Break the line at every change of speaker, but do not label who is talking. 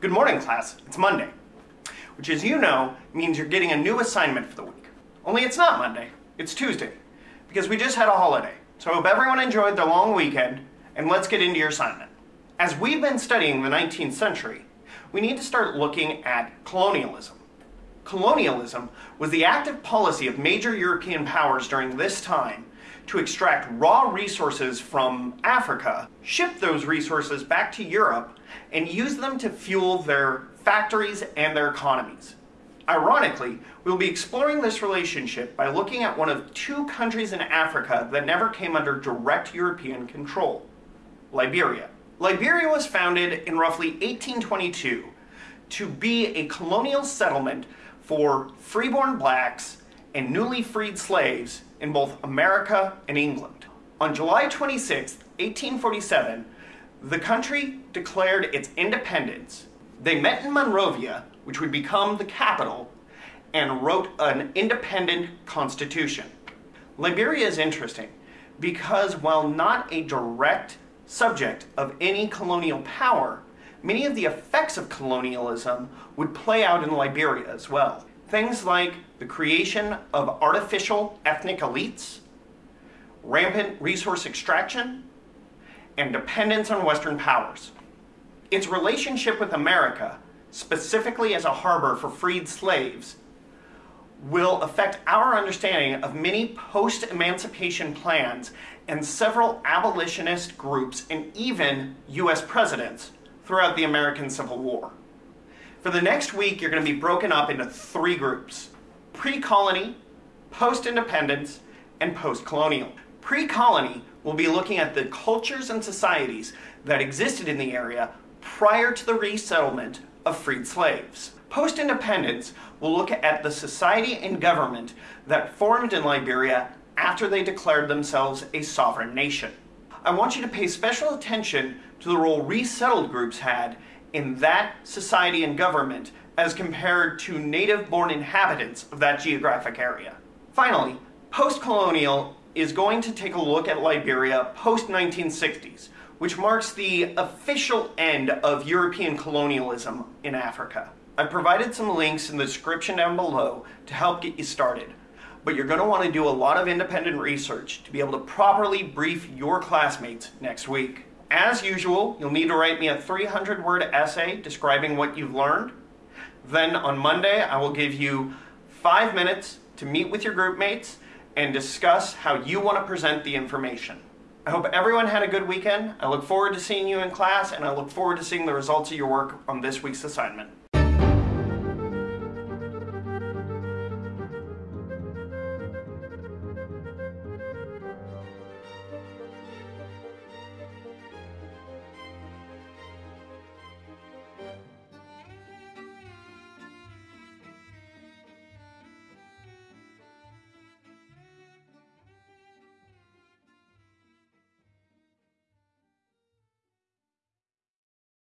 Good morning, class. It's Monday, which, as you know, means you're getting a new assignment for the week. Only it's not Monday, it's Tuesday, because we just had a holiday. So I hope everyone enjoyed their long weekend, and let's get into your assignment. As we've been studying the 19th century, we need to start looking at colonialism. Colonialism was the active policy of major European powers during this time to extract raw resources from Africa, ship those resources back to Europe, and use them to fuel their factories and their economies. Ironically, we'll be exploring this relationship by looking at one of two countries in Africa that never came under direct European control Liberia. Liberia was founded in roughly 1822 to be a colonial settlement for freeborn blacks and newly freed slaves in both America and England. On July 26, 1847, the country declared its independence. They met in Monrovia, which would become the capital, and wrote an independent constitution. Liberia is interesting because while not a direct subject of any colonial power, many of the effects of colonialism would play out in Liberia as well. Things like the creation of artificial ethnic elites, rampant resource extraction, and dependence on Western powers. Its relationship with America, specifically as a harbor for freed slaves, will affect our understanding of many post-emancipation plans and several abolitionist groups and even U.S. presidents throughout the American Civil War. For the next week, you're going to be broken up into three groups pre-colony, post-independence, and post-colonial. Pre-colony will be looking at the cultures and societies that existed in the area prior to the resettlement of freed slaves. Post-independence will look at the society and government that formed in Liberia after they declared themselves a sovereign nation. I want you to pay special attention to the role resettled groups had in that society and government as compared to native-born inhabitants of that geographic area. Finally, post-colonial is going to take a look at Liberia post-1960s, which marks the official end of European colonialism in Africa. I've provided some links in the description down below to help get you started, but you're going to want to do a lot of independent research to be able to properly brief your classmates next week. As usual, you'll need to write me a 300 word essay describing what you've learned. Then on Monday, I will give you five minutes to meet with your group mates and discuss how you want to present the information. I hope everyone had a good weekend. I look forward to seeing you in class and I look forward to seeing the results of your work on this week's assignment.